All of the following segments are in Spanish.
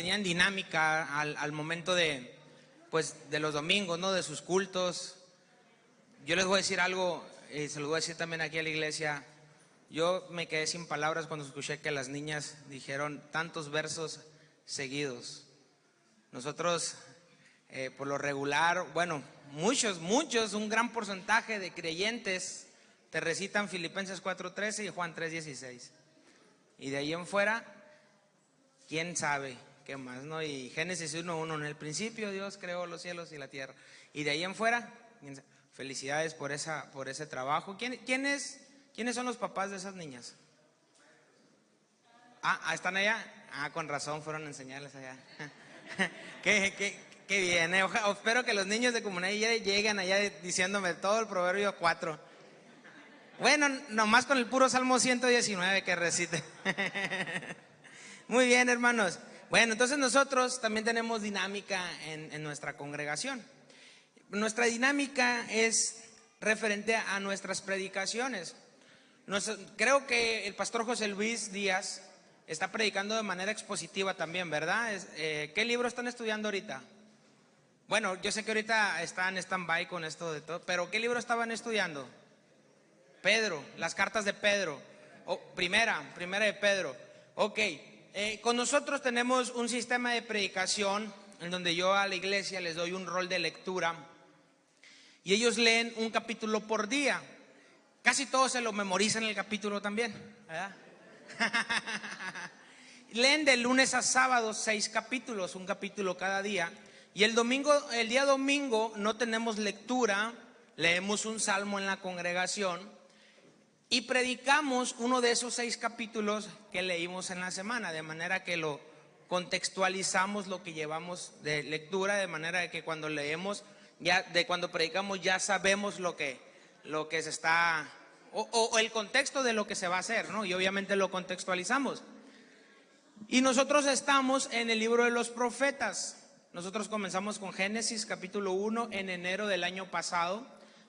tenían dinámica al, al momento de, pues, de los domingos, ¿no? De sus cultos. Yo les voy a decir algo, y se lo voy a decir también aquí a la iglesia. Yo me quedé sin palabras cuando escuché que las niñas dijeron tantos versos seguidos. Nosotros, eh, por lo regular, bueno, muchos, muchos, un gran porcentaje de creyentes te recitan Filipenses 4.13 y Juan 3.16. Y de ahí en fuera, quién sabe qué más, ¿no? Y Génesis 1.1, en el principio Dios creó los cielos y la tierra. Y de ahí en fuera, felicidades por, esa, por ese trabajo. ¿Quién, quiénes, ¿Quiénes son los papás de esas niñas? Ah, ah ¿están allá? Ah, con razón fueron a enseñarles allá. qué, qué, qué, bien. Eh. espero que los niños de comunidad lleguen allá diciéndome todo el proverbio 4. Bueno, nomás con el puro Salmo 119 que recite. Muy bien, hermanos. Bueno, entonces nosotros también tenemos dinámica en, nuestra congregación. Nuestra dinámica es referente a nuestras predicaciones. creo que el pastor José Luis Díaz está predicando de manera expositiva también, ¿verdad? Eh, ¿Qué libro están estudiando ahorita? Bueno, yo sé que ahorita están en stand-by con esto de todo, pero ¿qué libro estaban estudiando? Pedro, las cartas de Pedro. Oh, primera, primera de Pedro. Ok, eh, con nosotros tenemos un sistema de predicación en donde yo a la iglesia les doy un rol de lectura y ellos leen un capítulo por día. Casi todos se lo memorizan el capítulo también. ¿verdad? Leen de lunes a sábado seis capítulos, un capítulo cada día. Y el domingo, el día domingo no tenemos lectura, leemos un salmo en la congregación y predicamos uno de esos seis capítulos que leímos en la semana, de manera que lo contextualizamos lo que llevamos de lectura, de manera que cuando leemos, ya de cuando predicamos ya sabemos lo que, lo que se está o, el contexto de lo que se va a hacer, ¿no? Y obviamente lo contextualizamos. Y nosotros estamos en el libro de los profetas. Nosotros comenzamos con Génesis capítulo 1 en enero del año pasado.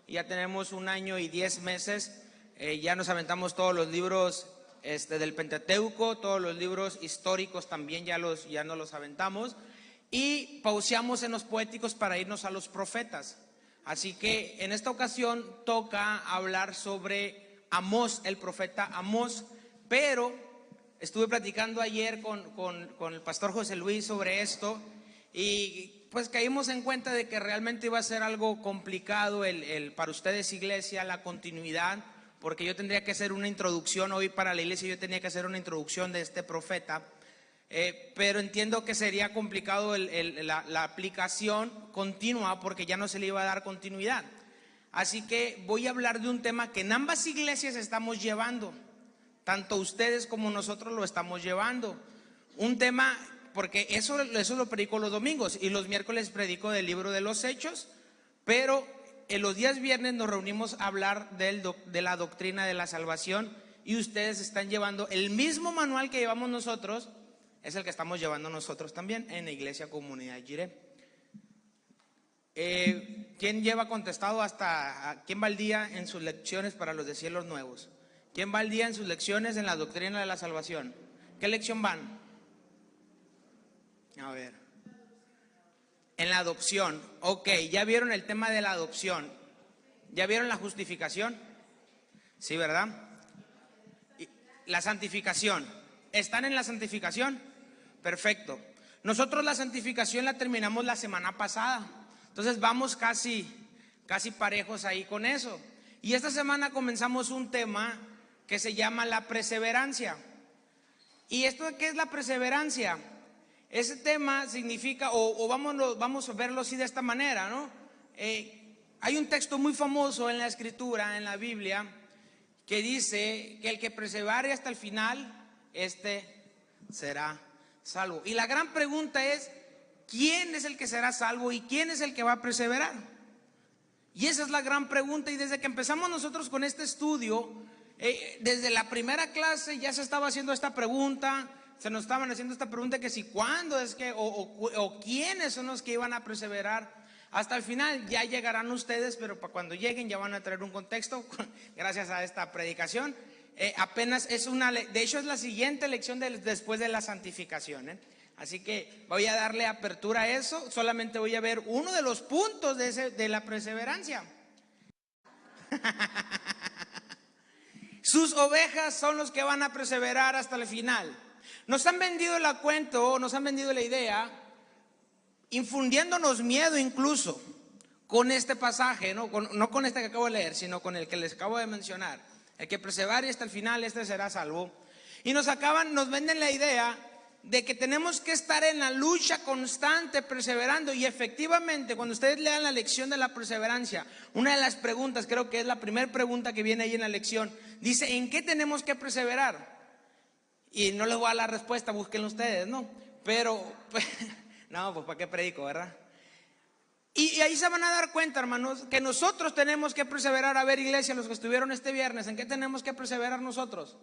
Ya tenemos un año y diez meses. Eh, ya nos aventamos todos los libros este, del Pentateuco, todos los libros históricos también ya, los, ya nos los aventamos. Y pauseamos en los poéticos para irnos a los profetas. Así que en esta ocasión toca hablar sobre Amós, el profeta Amós, pero estuve platicando ayer con, el pastor José Luis sobre esto y pues caímos en cuenta de que realmente iba a ser algo complicado el, para ustedes iglesia, la continuidad, porque yo tendría que hacer una introducción hoy para la iglesia, yo tenía que hacer una introducción de este profeta. Eh, pero entiendo que sería complicado la, aplicación continua porque ya no se le iba a dar continuidad. Así que voy a hablar de un tema que en ambas iglesias estamos llevando, tanto ustedes como nosotros lo estamos llevando. Un tema, porque eso, eso lo predico los domingos y los miércoles predico del libro de los hechos, pero en los días viernes nos reunimos a hablar de la doctrina de la salvación y ustedes están llevando el mismo manual que llevamos nosotros es el que estamos llevando nosotros también en la Iglesia Comunidad Giré. Eh, ¿Quién lleva contestado hasta, quién va al día en sus lecciones para los de cielos nuevos? ¿Quién va al día en sus lecciones en la doctrina de la salvación? ¿Qué lección van? A ver. En la adopción. Ok, ¿ya vieron el tema de la adopción? ¿Ya vieron la justificación? Sí, ¿verdad? La santificación. ¿Están en la santificación? Perfecto. Nosotros la santificación la terminamos la semana pasada. Entonces vamos casi, casi parejos ahí con eso. Y esta semana comenzamos un tema que se llama la perseverancia. ¿Y esto qué es la perseverancia? Ese tema significa, o, vamos, vamos, a verlo así de esta manera, ¿no? Eh, hay un texto muy famoso en la escritura, en la Biblia, que dice que el que persevere hasta el final, este será salvo. Y la gran pregunta es, ¿quién es el que será salvo y quién es el que va a perseverar? Y esa es la gran pregunta y desde que empezamos nosotros con este estudio, eh, desde la primera clase ya se estaba haciendo esta pregunta, se nos estaban haciendo esta pregunta que si cuándo es que, o, o quiénes son los que iban a perseverar. Hasta el final ya llegarán ustedes, pero para cuando lleguen ya van a traer un contexto gracias a esta predicación. Eh, apenas es una, de hecho es la siguiente lección después de la santificación. ¿eh? Así que voy a darle apertura a eso. Solamente voy a ver uno de los puntos de, de la perseverancia. Sus ovejas son los que van a perseverar hasta el final. Nos han vendido el cuento, nos han vendido la idea, infundiéndonos miedo incluso con este pasaje, ¿no? Con, no con este que acabo de leer, sino con el que les acabo de mencionar. El que persevere hasta el final, este será salvo. Y nos acaban, nos venden la idea de que tenemos que estar en la lucha constante, perseverando. Y efectivamente, cuando ustedes lean la lección de la perseverancia, una de las preguntas, creo que es la primera pregunta que viene ahí en la lección, dice, ¿en qué tenemos que perseverar? Y no les voy a dar la respuesta, búsquenlo ustedes, ¿no? Pero, no, pues ¿para qué predico, verdad? Y, ahí se van a dar cuenta, hermanos, que nosotros tenemos que perseverar. A ver, iglesia, los que estuvieron este viernes, ¿en qué tenemos que perseverar nosotros?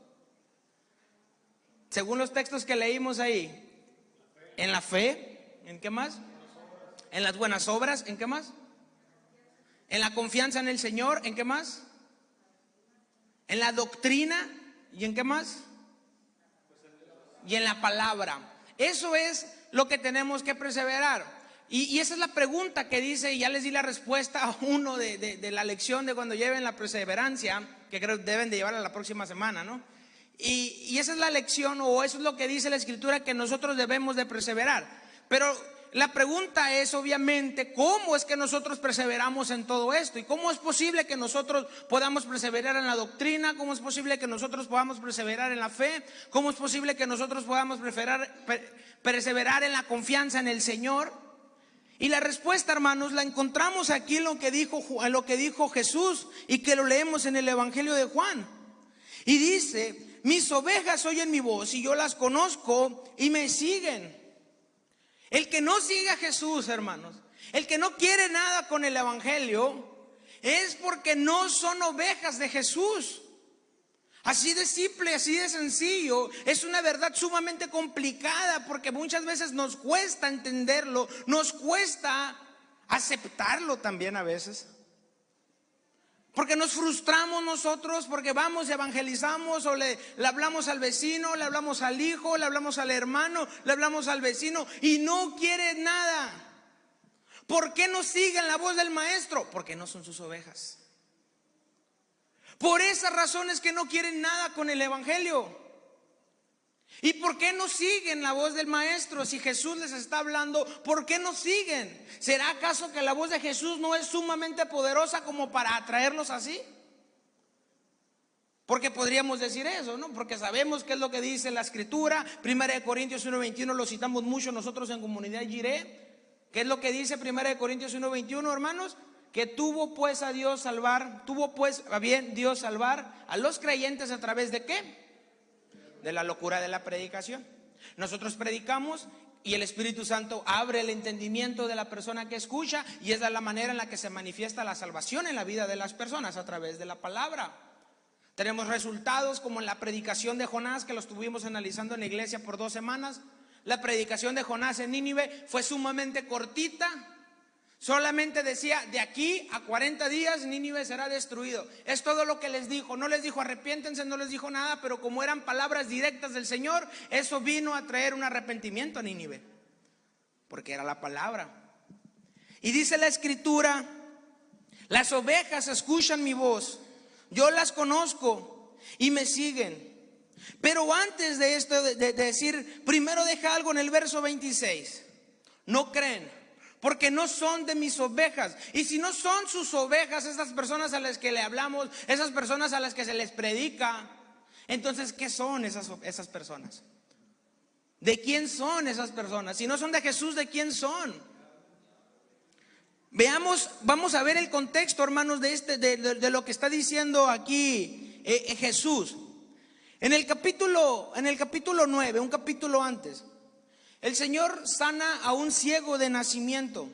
Según los textos que leímos ahí. En la fe, ¿en qué más? En las buenas obras, ¿en qué más? En la confianza en el Señor, ¿en qué más? En la doctrina, ¿y en qué más? Y en la palabra. Eso es lo que tenemos que perseverar. Y, esa es la pregunta que dice, y ya les di la respuesta a uno de, la lección de cuando lleven la perseverancia, que creo que deben de llevarla la próxima semana, ¿no? Y, y esa es la lección, o eso es lo que dice la escritura, que nosotros debemos de perseverar. Pero la pregunta es obviamente cómo es que nosotros perseveramos en todo esto y cómo es posible que nosotros podamos perseverar en la doctrina, cómo es posible que nosotros podamos perseverar en la fe, cómo es posible que nosotros podamos perseverar en la confianza en el Señor. Y la respuesta, hermanos, la encontramos aquí en lo que dijo, en lo que dijo Jesús y que lo leemos en el Evangelio de Juan. Y dice, mis ovejas oyen mi voz y yo las conozco y me siguen. El que no sigue a Jesús, hermanos, el que no quiere nada con el Evangelio, es porque no son ovejas de Jesús. Así de simple, así de sencillo. Es una verdad sumamente complicada porque muchas veces nos cuesta entenderlo, nos cuesta aceptarlo también a veces. Porque nos frustramos nosotros, porque vamos y evangelizamos o le, le, hablamos al vecino, le hablamos al hijo, le hablamos al hermano, le hablamos al vecino y no quiere nada. ¿Por qué no siguen la voz del maestro? Porque no son sus ovejas. Por esas razones que no quieren nada con el Evangelio. ¿Y por qué no siguen la voz del Maestro? Si Jesús les está hablando, ¿por qué no siguen? ¿Será acaso que la voz de Jesús no es sumamente poderosa como para atraerlos así? Porque podríamos decir eso, ¿no? Porque sabemos qué es lo que dice la Escritura. Primera de Corintios 1.21 lo citamos mucho nosotros en Comunidad Giré. ¿Qué es lo que dice Primera de Corintios 1.21, hermanos? que tuvo pues a Dios salvar, tuvo pues bien Dios salvar a los creyentes a través de qué? De la locura de la predicación. Nosotros predicamos y el Espíritu Santo abre el entendimiento de la persona que escucha y esa es la manera en la que se manifiesta la salvación en la vida de las personas a través de la palabra. Tenemos resultados como en la predicación de Jonás que lo estuvimos analizando en la iglesia por dos semanas. La predicación de Jonás en Nínive fue sumamente cortita, Solamente decía, de aquí a 40 días Nínive será destruido. Es todo lo que les dijo. No les dijo arrepiéntense, no les dijo nada, pero como eran palabras directas del Señor, eso vino a traer un arrepentimiento a Nínive. Porque era la palabra. Y dice la escritura, las ovejas escuchan mi voz, yo las conozco y me siguen. Pero antes de esto, de, de decir, primero deja algo en el verso 26. No creen porque no son de mis ovejas. Y si no son sus ovejas, esas personas a las que le hablamos, esas personas a las que se les predica, entonces, ¿qué son esas, esas personas? ¿De quién son esas personas? Si no son de Jesús, ¿de quién son? Veamos, vamos a ver el contexto, hermanos, de, este, de, lo que está diciendo aquí eh, eh, Jesús. En el capítulo, en el capítulo 9, un capítulo antes, el Señor sana a un ciego de nacimiento.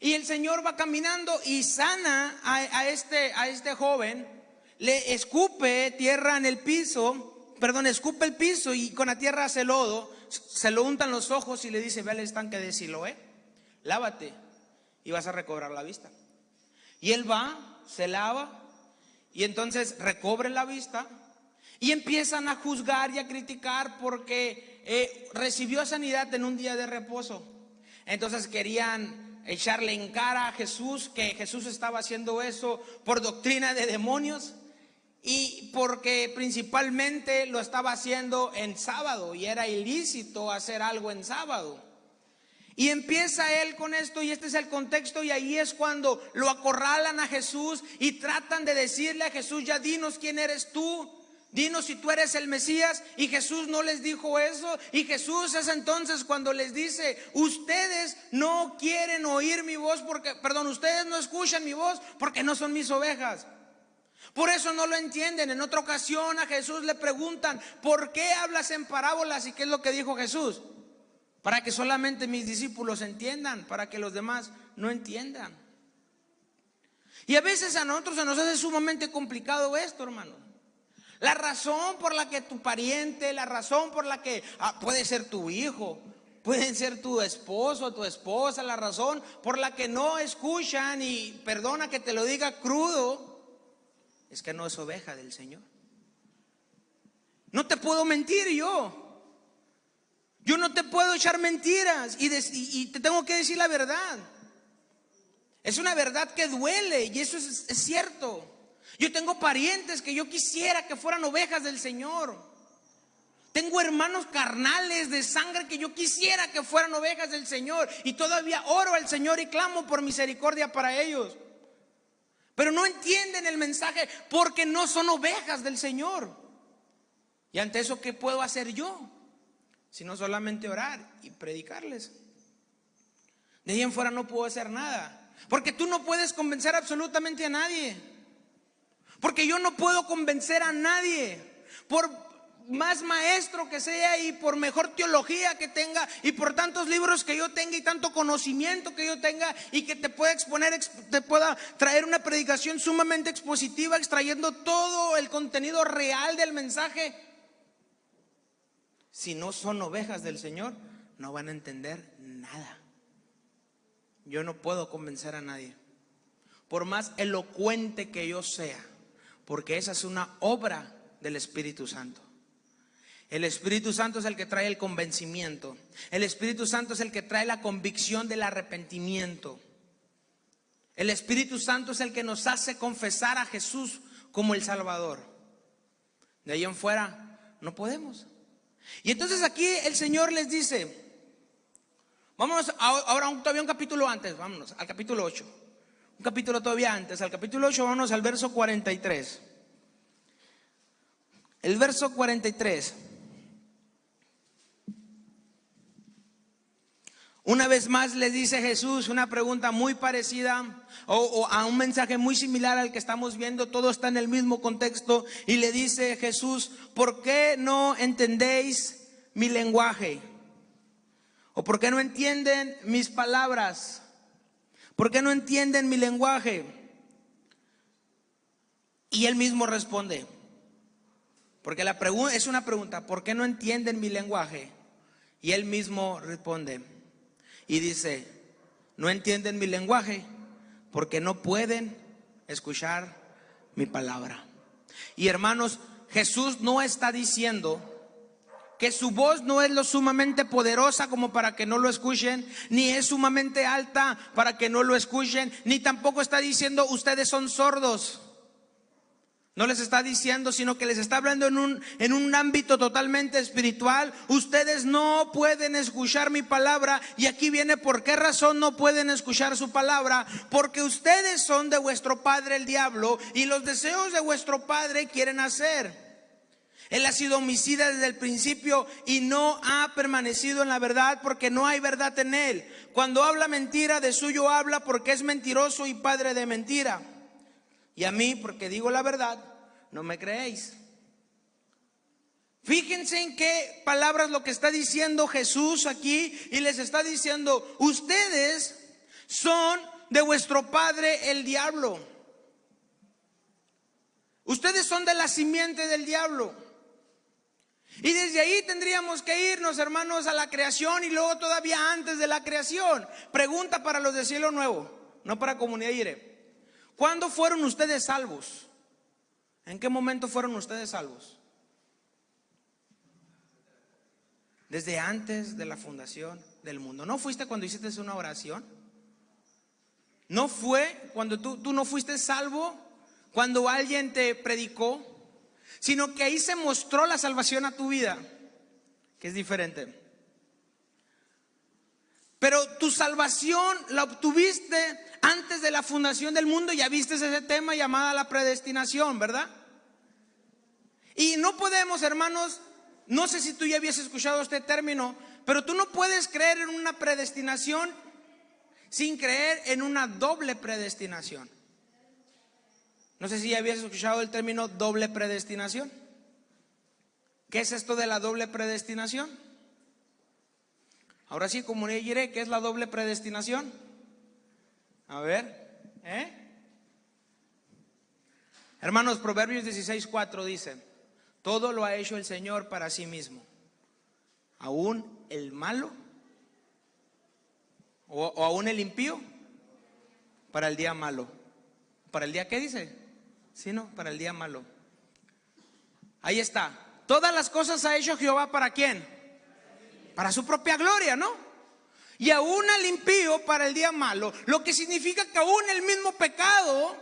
Y el Señor va caminando y sana a, este, a este joven, le escupe tierra en el piso, perdón, escupe el piso y con la tierra hace lodo, se lo untan los ojos y le dice, ve al estanque de Siloé, lávate y vas a recobrar la vista. Y él va, se lava y entonces recobre la vista Y empiezan a juzgar y a criticar porque eh, recibió sanidad en un día de reposo. Entonces querían echarle en cara a Jesús que Jesús estaba haciendo eso por doctrina de demonios y porque principalmente lo estaba haciendo en sábado y era ilícito hacer algo en sábado. Y empieza él con esto y este es el contexto y ahí es cuando lo acorralan a Jesús y tratan de decirle a Jesús, ya dinos quién eres tú. Dinos si tú eres el Mesías. Y Jesús no les dijo eso. Y Jesús es entonces cuando les dice, ustedes no quieren oír mi voz porque, perdón, ustedes no escuchan mi voz porque no son mis ovejas. Por eso no lo entienden. En otra ocasión a Jesús le preguntan, ¿por qué hablas en parábolas? ¿Y qué es lo que dijo Jesús? Para que solamente mis discípulos entiendan, para que los demás no entiendan. Y a veces a nosotros se nos hace sumamente complicado esto, hermano. La razón por la que tu pariente, la razón por la que ah, puede ser tu hijo, pueden ser tu esposo, tu esposa, la razón por la que no escuchan y perdona que te lo diga crudo, es que no es oveja del Señor. No te puedo mentir yo. Yo no te puedo echar mentiras y, te tengo que decir la verdad. Es una verdad que duele y eso es, es cierto. Yo tengo parientes que yo quisiera que fueran ovejas del Señor. Tengo hermanos carnales de sangre que yo quisiera que fueran ovejas del Señor. Y todavía oro al Señor y clamo por misericordia para ellos. Pero no entienden el mensaje porque no son ovejas del Señor. Y ante eso, ¿qué puedo hacer yo? Sino solamente orar y predicarles. De ahí en fuera no puedo hacer nada. Porque tú no puedes convencer absolutamente a nadie. Porque yo no puedo convencer a nadie. Por más maestro que sea y por mejor teología que tenga y por tantos libros que yo tenga y tanto conocimiento que yo tenga y que te pueda exponer, te pueda traer una predicación sumamente expositiva, extrayendo todo el contenido real del mensaje. Si no son ovejas del Señor, no van a entender nada. Yo no puedo convencer a nadie. Por más elocuente que yo sea, porque esa es una obra del Espíritu Santo. El Espíritu Santo es el que trae el convencimiento. El Espíritu Santo es el que trae la convicción del arrepentimiento. El Espíritu Santo es el que nos hace confesar a Jesús como el Salvador. De ahí en fuera no podemos. Y entonces aquí el Señor les dice, vámonos ahora todavía un capítulo antes, vámonos al capítulo 8. Un capítulo todavía antes, al capítulo 8 vámonos al verso 43. El verso 43. Una vez más le dice Jesús una pregunta muy parecida o, a un mensaje muy similar al que estamos viendo, todo está en el mismo contexto y le dice Jesús, ¿por qué no entendéis mi lenguaje? ¿O por qué no entienden mis palabras? ¿Por qué no entienden mi lenguaje? Y él mismo responde, porque la pregunta es una pregunta, ¿por qué no entienden mi lenguaje? Y él mismo responde, y dice, no entienden mi lenguaje porque no pueden escuchar mi palabra. Y hermanos, Jesús no está diciendo que su voz no es lo sumamente poderosa como para que no lo escuchen, ni es sumamente alta para que no lo escuchen, ni tampoco está diciendo ustedes son sordos. No les está diciendo, sino que les está hablando en un, en un ámbito totalmente espiritual. Ustedes no pueden escuchar mi palabra. Y aquí viene por qué razón no pueden escuchar su palabra. Porque ustedes son de vuestro padre el diablo y los deseos de vuestro padre quieren hacer. Él ha sido homicida desde el principio y no ha permanecido en la verdad porque no hay verdad en él. Cuando habla mentira, de suyo habla porque es mentiroso y padre de mentira. Y a mí, porque digo la verdad, no me creéis. Fíjense en qué palabras lo que está diciendo Jesús aquí y les está diciendo, ustedes son de vuestro padre el diablo. Ustedes son de la simiente del diablo. Y desde ahí tendríamos que irnos, hermanos, a la creación y luego todavía antes de la creación. Pregunta para los de cielo nuevo, no para comunidad Ire. ¿Cuándo fueron ustedes salvos? ¿En qué momento fueron ustedes salvos? Desde antes de la fundación del mundo. ¿No fuiste cuando hiciste una oración? ¿No fue cuando tú, tú no fuiste salvo? Cuando alguien te predicó, sino que ahí se mostró la salvación a tu vida, que es diferente. Pero tu salvación la obtuviste antes de la fundación del mundo, ya viste ese tema llamada la predestinación, ¿verdad? Y no podemos, hermanos, no sé si tú ya habías escuchado este término, pero tú no puedes creer en una predestinación sin creer en una doble predestinación. No sé si ya habías escuchado el término doble predestinación. ¿Qué es esto de la doble predestinación? Ahora sí, como diré, ¿qué es la doble predestinación? A ver, ¿eh? Hermanos, Proverbios 16:4 dice, todo lo ha hecho el Señor para sí mismo, aún el malo o, o aún el impío para el día malo. ¿Para el día qué dice? Sí, no, para el día malo. Ahí está. Todas las cosas ha hecho Jehová para quién? para su propia gloria, ¿no? Y aún al impío para el día malo, lo que significa que aún el mismo pecado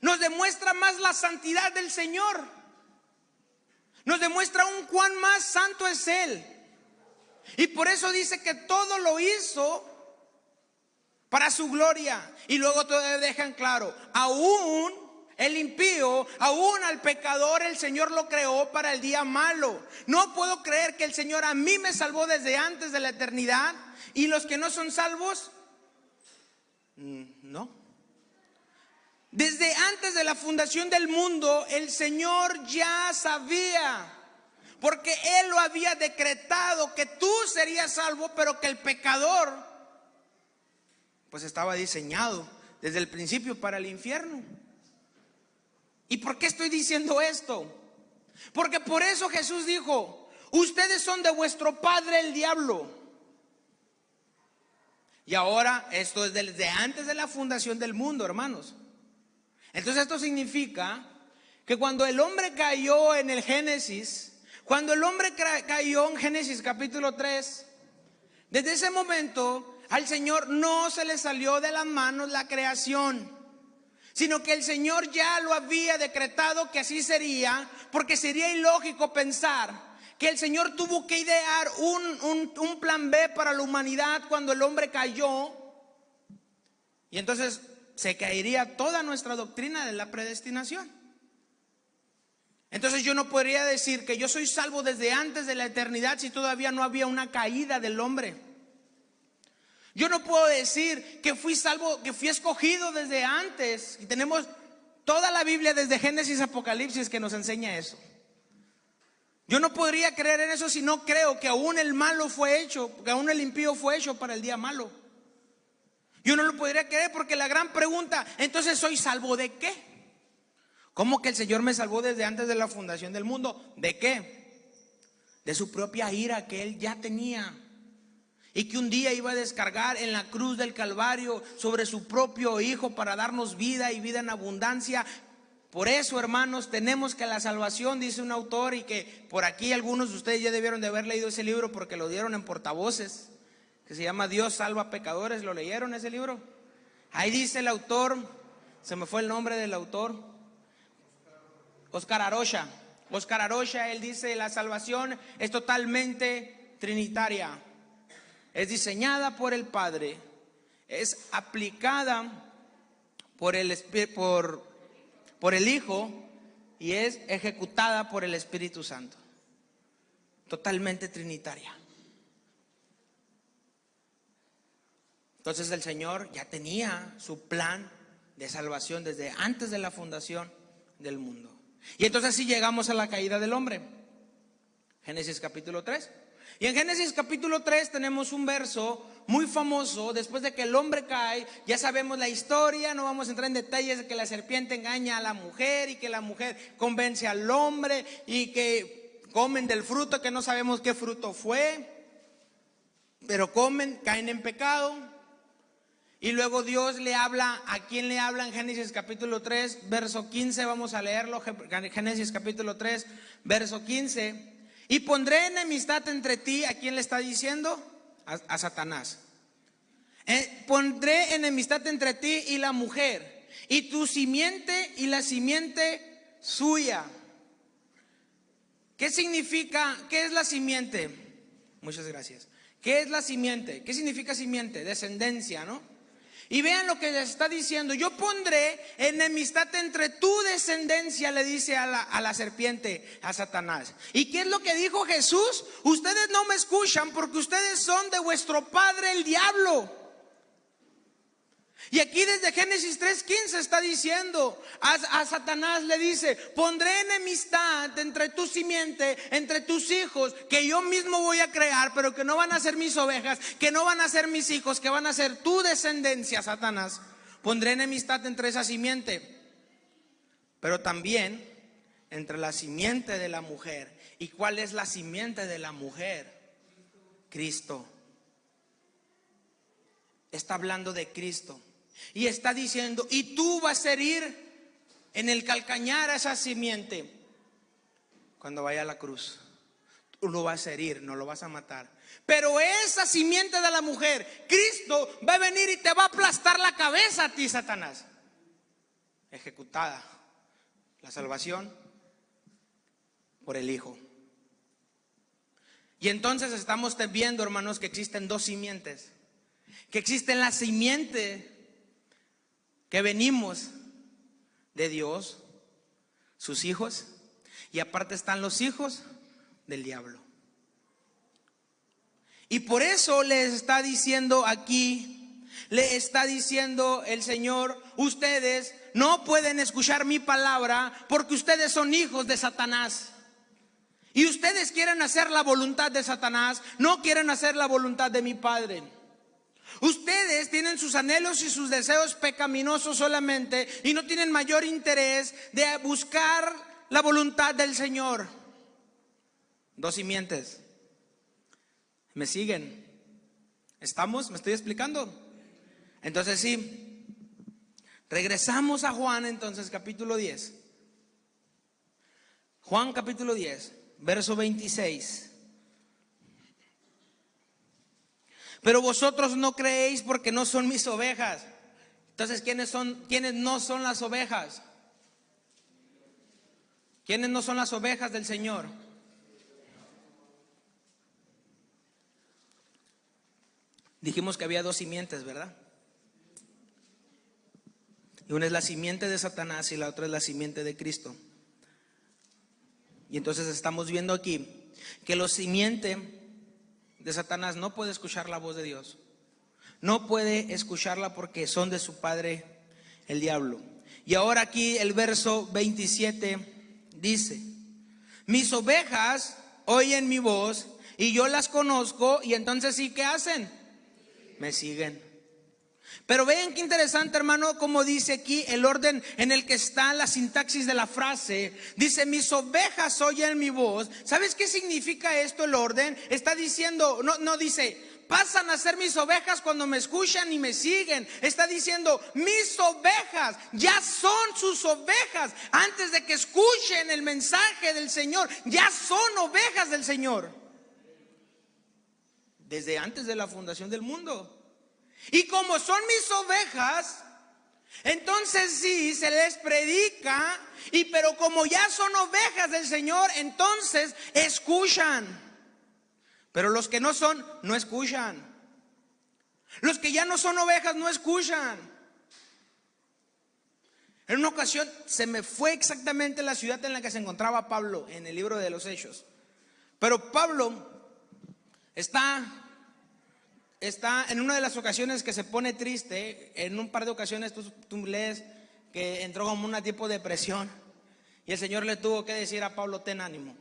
nos demuestra más la santidad del Señor. Nos demuestra aún cuán más santo es Él. Y por eso dice que todo lo hizo para su gloria. Y luego todavía dejan claro, aún el impío, aún al pecador, el Señor lo creó para el día malo. No puedo creer que el Señor a mí me salvó desde antes de la eternidad y los que no son salvos, mm, no. Desde antes de la fundación del mundo, el Señor ya sabía, porque Él lo había decretado, que tú serías salvo, pero que el pecador, pues estaba diseñado desde el principio para el infierno. ¿Y por qué estoy diciendo esto? Porque por eso Jesús dijo, ustedes son de vuestro padre el diablo. Y ahora esto es desde antes de la fundación del mundo, hermanos. Entonces esto significa que cuando el hombre cayó en el Génesis, cuando el hombre cayó en Génesis capítulo 3, desde ese momento al Señor no se le salió de las manos la creación sino que el Señor ya lo había decretado que así sería, porque sería ilógico pensar que el Señor tuvo que idear un, plan B para la humanidad cuando el hombre cayó, y entonces se caería toda nuestra doctrina de la predestinación. Entonces yo no podría decir que yo soy salvo desde antes de la eternidad si todavía no había una caída del hombre. Yo no puedo decir que fui salvo, que fui escogido desde antes. Y tenemos toda la Biblia desde Génesis Apocalipsis que nos enseña eso. Yo no podría creer en eso si no creo que aún el malo fue hecho, que aún el impío fue hecho para el día malo. Yo no lo podría creer porque la gran pregunta, entonces soy salvo de qué? ¿Cómo que el Señor me salvó desde antes de la fundación del mundo? ¿De qué? De su propia ira que Él ya tenía y que un día iba a descargar en la cruz del Calvario sobre su propio Hijo para darnos vida y vida en abundancia. Por eso, hermanos, tenemos que la salvación, dice un autor, y que por aquí algunos de ustedes ya debieron de haber leído ese libro porque lo dieron en portavoces, que se llama Dios salva pecadores. ¿Lo leyeron ese libro? Ahí dice el autor, se me fue el nombre del autor, Oscar Arocha. Oscar Arocha, él dice, la salvación es totalmente trinitaria es diseñada por el Padre, es aplicada por el, por, por el Hijo y es ejecutada por el Espíritu Santo. Totalmente trinitaria. Entonces el Señor ya tenía su plan de salvación desde antes de la fundación del mundo. Y entonces así llegamos a la caída del hombre. Génesis capítulo 3. Y en Génesis capítulo 3 tenemos un verso muy famoso, después de que el hombre cae, ya sabemos la historia, no vamos a entrar en detalles de que la serpiente engaña a la mujer y que la mujer convence al hombre y que comen del fruto que no sabemos qué fruto fue, pero comen, caen en pecado. Y luego Dios le habla, ¿a quién le habla en Génesis capítulo 3, verso 15? Vamos a leerlo, Génesis capítulo 3, verso 15. Y pondré enemistad entre ti, ¿a quién le está diciendo? A, Satanás. Eh, pondré enemistad entre ti y la mujer, y tu simiente y la simiente suya. ¿Qué significa? ¿Qué es la simiente? Muchas gracias. ¿Qué es la simiente? ¿Qué significa simiente? Descendencia, ¿no? Y vean lo que les está diciendo. Yo pondré enemistad entre tu descendencia, le dice a la, a la, serpiente, a Satanás. ¿Y qué es lo que dijo Jesús? Ustedes no me escuchan porque ustedes son de vuestro padre el diablo. Y aquí desde Génesis 3.15 está diciendo, a, Satanás le dice, pondré enemistad entre tu simiente, entre tus hijos, que yo mismo voy a crear, pero que no van a ser mis ovejas, que no van a ser mis hijos, que van a ser tu descendencia, Satanás. Pondré enemistad entre esa simiente, pero también entre la simiente de la mujer. ¿Y cuál es la simiente de la mujer? Cristo. Está hablando de Cristo. Y está diciendo, y tú vas a herir en el calcañar a esa simiente cuando vaya a la cruz. Tú lo vas a herir, no lo vas a matar. Pero esa simiente de la mujer, Cristo va a venir y te va a aplastar la cabeza a ti, Satanás. Ejecutada la salvación por el Hijo. Y entonces estamos viendo, hermanos, que existen dos simientes. Que existen la simiente que venimos de Dios, sus hijos, y aparte están los hijos del diablo. Y por eso les está diciendo aquí, le está diciendo el Señor, ustedes no pueden escuchar mi palabra porque ustedes son hijos de Satanás. Y ustedes quieren hacer la voluntad de Satanás, no quieren hacer la voluntad de mi Padre. Ustedes tienen sus anhelos y sus deseos pecaminosos solamente y no tienen mayor interés de buscar la voluntad del Señor. Dos simientes. ¿Me siguen? ¿Estamos? ¿Me estoy explicando? Entonces sí. Regresamos a Juan entonces capítulo 10. Juan capítulo 10, verso 26. Pero vosotros no creéis porque no son mis ovejas. Entonces, ¿quiénes son quiénes no son las ovejas? ¿Quiénes no son las ovejas del Señor? Dijimos que había dos simientes, ¿verdad? Y una es la simiente de Satanás y la otra es la simiente de Cristo. Y entonces estamos viendo aquí que los simiente de Satanás no puede escuchar la voz de Dios. No puede escucharla porque son de su padre el diablo. Y ahora aquí el verso 27 dice, mis ovejas oyen mi voz y yo las conozco y entonces sí, ¿qué hacen? Me siguen. Pero vean qué interesante, hermano, como dice aquí el orden en el que está la sintaxis de la frase. Dice, mis ovejas oyen mi voz. ¿Sabes qué significa esto el orden? Está diciendo, no, no dice, pasan a ser mis ovejas cuando me escuchan y me siguen. Está diciendo, mis ovejas ya son sus ovejas. Antes de que escuchen el mensaje del Señor, ya son ovejas del Señor. Desde antes de la fundación del mundo. Y como son mis ovejas, entonces sí, se les predica, y pero como ya son ovejas del Señor, entonces escuchan. Pero los que no son, no escuchan. Los que ya no son ovejas, no escuchan. En una ocasión se me fue exactamente la ciudad en la que se encontraba Pablo en el libro de los Hechos. Pero Pablo está está en una de las ocasiones que se pone triste, en un par de ocasiones tú, lees que entró como una tipo de depresión y el Señor le tuvo que decir a Pablo, ten ánimo.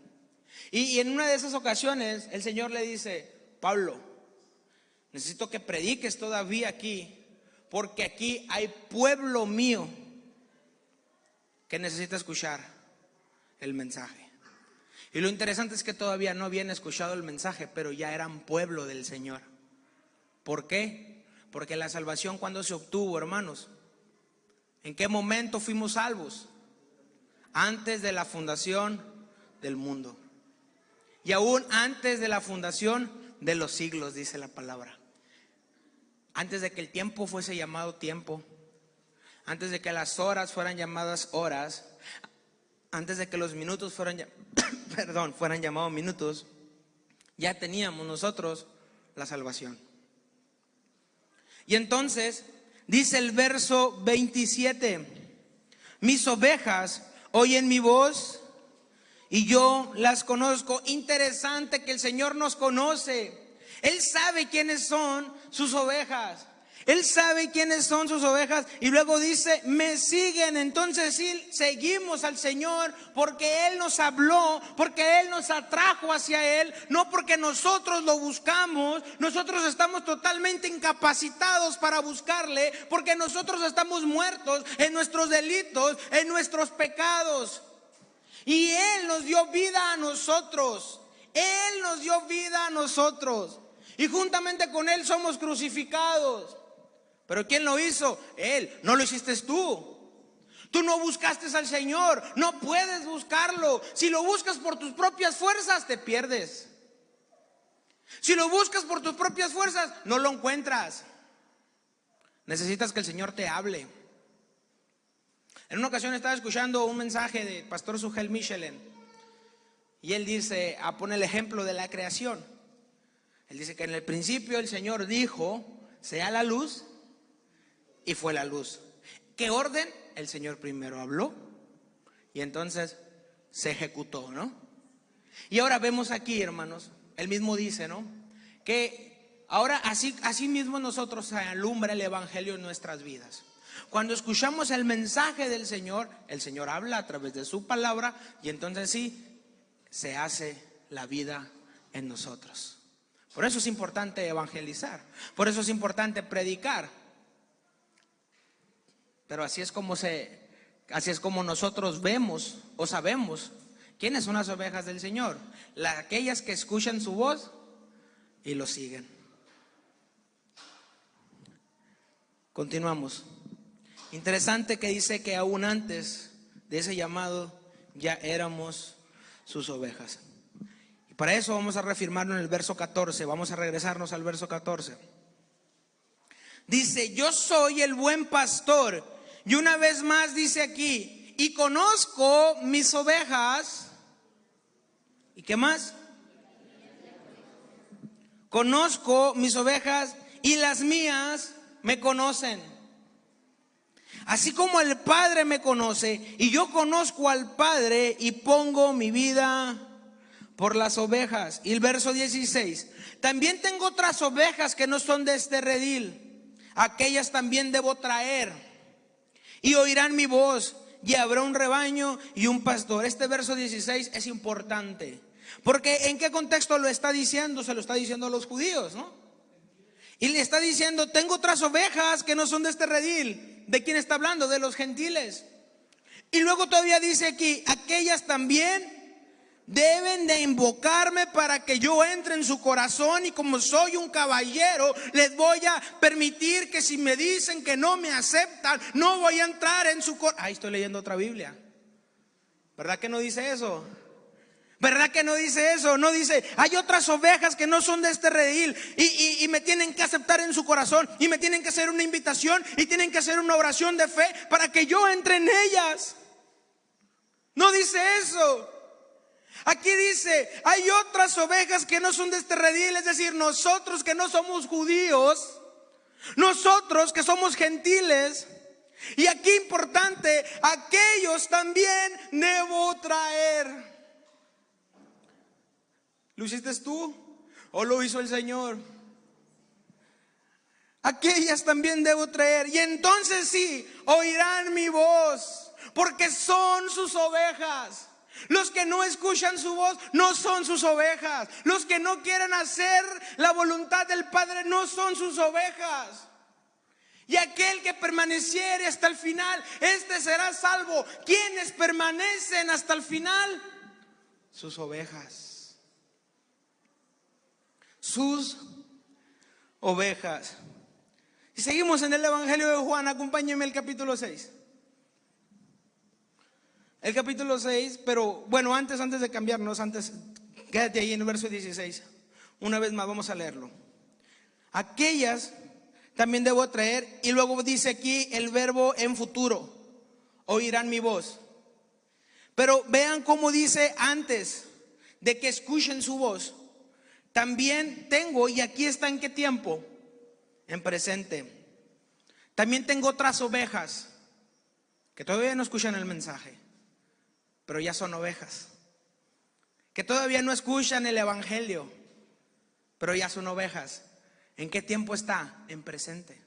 Y, y en una de esas ocasiones el Señor le dice, Pablo, necesito que prediques todavía aquí, porque aquí hay pueblo mío que necesita escuchar el mensaje. Y lo interesante es que todavía no habían escuchado el mensaje, pero ya eran pueblo del Señor. ¿Por qué? Porque la salvación cuando se obtuvo, hermanos, ¿en qué momento fuimos salvos? Antes de la fundación del mundo. y aún antes de la fundación de los siglos, dice la palabra. Antes de que el tiempo fuese llamado tiempo, antes de que las horas fueran llamadas horas, antes de que los minutos fueran, perdón, fueran llamados minutos, ya teníamos nosotros la salvación. Y entonces dice el verso 27, mis ovejas oyen mi voz y yo las conozco. Interesante que el Señor nos conoce. Él sabe quiénes son sus ovejas. Él sabe quiénes son sus ovejas y luego dice, me siguen. Entonces sí, seguimos al Señor porque Él nos habló, porque Él nos atrajo hacia Él, no porque nosotros lo buscamos. Nosotros estamos totalmente incapacitados para buscarle porque nosotros estamos muertos en nuestros delitos, en nuestros pecados. Y Él nos dio vida a nosotros. Él nos dio vida a nosotros. Y juntamente con Él somos crucificados. Pero ¿quién lo hizo? Él. No lo hiciste tú. Tú no buscaste al Señor. No puedes buscarlo. Si lo buscas por tus propias fuerzas, te pierdes. Si lo buscas por tus propias fuerzas, no lo encuentras. Necesitas que el Señor te hable. En una ocasión estaba escuchando un mensaje de Pastor Sugel Michelin y él dice, a poner el ejemplo de la creación. Él dice que en el principio el Señor dijo, sea la luz y fue la luz. ¿Qué orden? El Señor primero habló y entonces se ejecutó, ¿no? Y ahora vemos aquí, hermanos, él mismo dice, ¿no? Que ahora así, así mismo nosotros alumbra el Evangelio en nuestras vidas. Cuando escuchamos el mensaje del Señor, el Señor habla a través de su palabra y entonces sí, se hace la vida en nosotros. Por eso es importante evangelizar, por eso es importante predicar, pero así es como se así es como nosotros vemos o sabemos quiénes son las ovejas del Señor, las aquellas que escuchan su voz y lo siguen. Continuamos. Interesante que dice que aún antes de ese llamado ya éramos sus ovejas. Y para eso vamos a reafirmarlo en el verso 14, vamos a regresarnos al verso 14. Dice, yo soy el buen pastor y una vez más dice aquí, y conozco mis ovejas. ¿Y qué más? Conozco mis ovejas y las mías me conocen. Así como el Padre me conoce y yo conozco al Padre y pongo mi vida por las ovejas. Y el verso 16, también tengo otras ovejas que no son de este redil. Aquellas también debo traer y oirán mi voz y habrá un rebaño y un pastor. Este verso 16 es importante. Porque ¿en qué contexto lo está diciendo? Se lo está diciendo a los judíos, ¿no? Y le está diciendo, tengo otras ovejas que no son de este redil. ¿De quién está hablando? De los gentiles. Y luego todavía dice aquí, aquellas también Deben de invocarme para que yo entre en su corazón y como soy un caballero, les voy a permitir que si me dicen que no me aceptan, no voy a entrar en su corazón. Ahí estoy leyendo otra Biblia. ¿Verdad que no dice eso? ¿Verdad que no dice eso? No dice, hay otras ovejas que no son de este redil y, y, me tienen que aceptar en su corazón y me tienen que hacer una invitación y tienen que hacer una oración de fe para que yo entre en ellas. No dice eso. Aquí dice, hay otras ovejas que no son de este redil, es decir, nosotros que no somos judíos, nosotros que somos gentiles, y aquí importante, aquellos también debo traer. ¿Lo hiciste tú o lo hizo el Señor? Aquellas también debo traer. Y entonces sí, oirán mi voz, porque son sus ovejas. Los que no escuchan su voz no son sus ovejas. Los que no quieren hacer la voluntad del Padre no son sus ovejas. Y aquel que permaneciere hasta el final, este será salvo. ¿Quiénes permanecen hasta el final? Sus ovejas. Sus ovejas. Y seguimos en el Evangelio de Juan, acompáñenme el capítulo 6. El capítulo 6, pero bueno, antes, antes de cambiarnos, antes quédate ahí en el verso 16. Una vez más vamos a leerlo. Aquellas también debo traer. Y luego dice aquí el verbo en futuro. Oirán mi voz. Pero vean cómo dice antes de que escuchen su voz. También tengo, y aquí está en qué tiempo, en presente. También tengo otras ovejas que todavía no escuchan el mensaje, pero ya son ovejas. Que todavía no escuchan el Evangelio, pero ya son ovejas. ¿En qué tiempo está? En presente.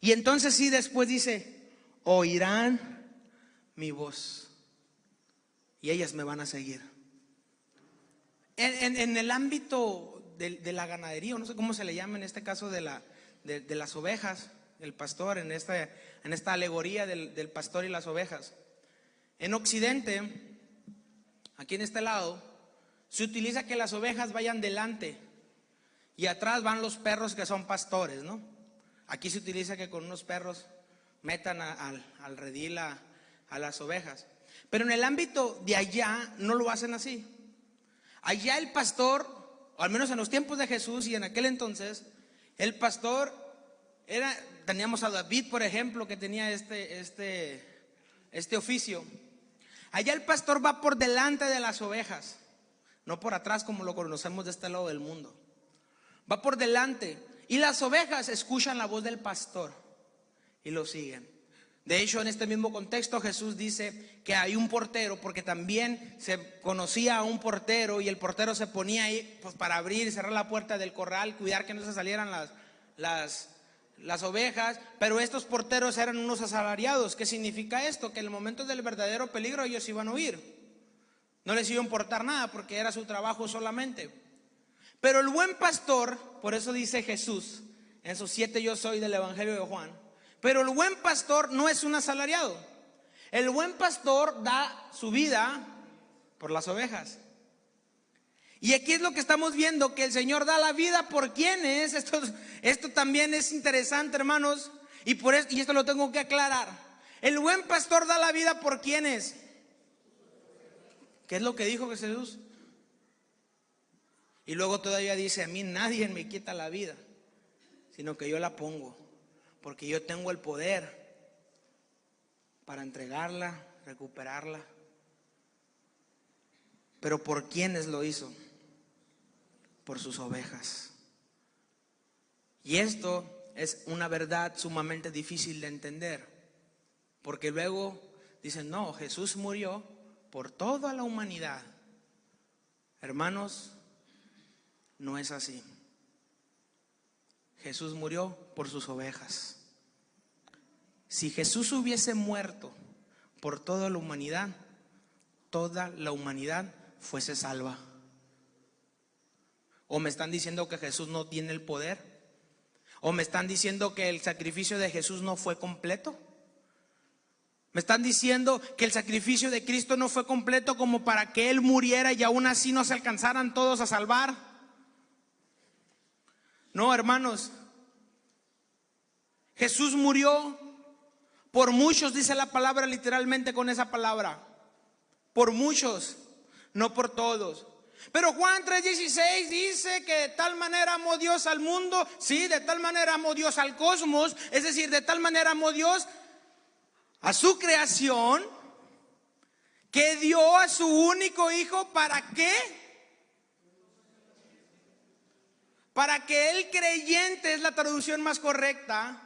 Y entonces sí, después dice, oirán mi voz. Y ellas me van a seguir. En, el ámbito de, la ganadería, no sé cómo se le llama en este caso de, la, de, las ovejas, el pastor, en esta, en esta alegoría del, del pastor y las ovejas. En Occidente, aquí en este lado, se utiliza que las ovejas vayan delante y atrás van los perros que son pastores, ¿no? Aquí se utiliza que con unos perros metan al redil a, a las ovejas. Pero en el ámbito de allá no lo hacen así. Allá el pastor, o al menos en los tiempos de Jesús y en aquel entonces, el pastor era, teníamos a David, por ejemplo, que tenía este, este, este oficio. Allá el pastor va por delante de las ovejas, no por atrás como lo conocemos de este lado del mundo va por delante y las ovejas escuchan la voz del pastor y lo siguen. De hecho, en este mismo contexto Jesús dice que hay un portero, porque también se conocía a un portero y el portero se ponía ahí pues, para abrir y cerrar la puerta del corral, cuidar que no se salieran las, las, las ovejas, pero estos porteros eran unos asalariados. ¿Qué significa esto? Que en el momento del verdadero peligro ellos iban a huir. No les iba a importar nada porque era su trabajo solamente. Pero el buen pastor, por eso dice Jesús en sus siete yo soy del Evangelio de Juan, pero el buen pastor no es un asalariado. El buen pastor da su vida por las ovejas. Y aquí es lo que estamos viendo, que el Señor da la vida por quienes. Esto, esto también es interesante, hermanos. Y, por esto, y esto lo tengo que aclarar. El buen pastor da la vida por quienes. ¿Qué es lo que dijo Jesús? Y luego todavía dice, a mí nadie me quita la vida, sino que yo la pongo, porque yo tengo el poder para entregarla, recuperarla. Pero ¿por quiénes lo hizo? Por sus ovejas. Y esto es una verdad sumamente difícil de entender, porque luego dicen, no, Jesús murió por toda la humanidad. Hermanos, no es así. Jesús murió por sus ovejas. Si Jesús hubiese muerto por toda la humanidad, toda la humanidad fuese salva. ¿O me están diciendo que Jesús no tiene el poder? ¿O me están diciendo que el sacrificio de Jesús no fue completo? ¿Me están diciendo que el sacrificio de Cristo no fue completo como para que Él muriera y aún así no se alcanzaran todos a salvar? No, hermanos. Jesús murió por muchos, dice la palabra literalmente con esa palabra. Por muchos, no por todos. Pero Juan 3:16 dice que de tal manera amó Dios al mundo, sí, de tal manera amó Dios al cosmos, es decir, de tal manera amó Dios a su creación, que dio a su único hijo para qué? Para que el creyente, es la traducción más correcta,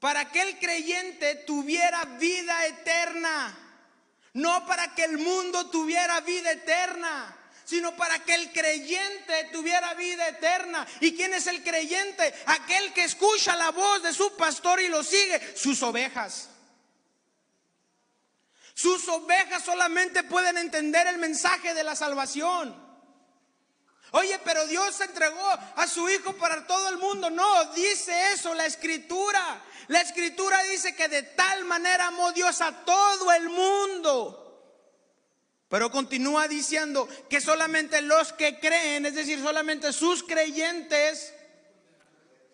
para que el creyente tuviera vida eterna. No para que el mundo tuviera vida eterna, sino para que el creyente tuviera vida eterna. ¿Y quién es el creyente? Aquel que escucha la voz de su pastor y lo sigue, sus ovejas. Sus ovejas solamente pueden entender el mensaje de la salvación. Oye, pero Dios entregó a su Hijo para todo el mundo. No, dice eso la escritura. La escritura dice que de tal manera amó Dios a todo el mundo. Pero continúa diciendo que solamente los que creen, es decir, solamente sus creyentes,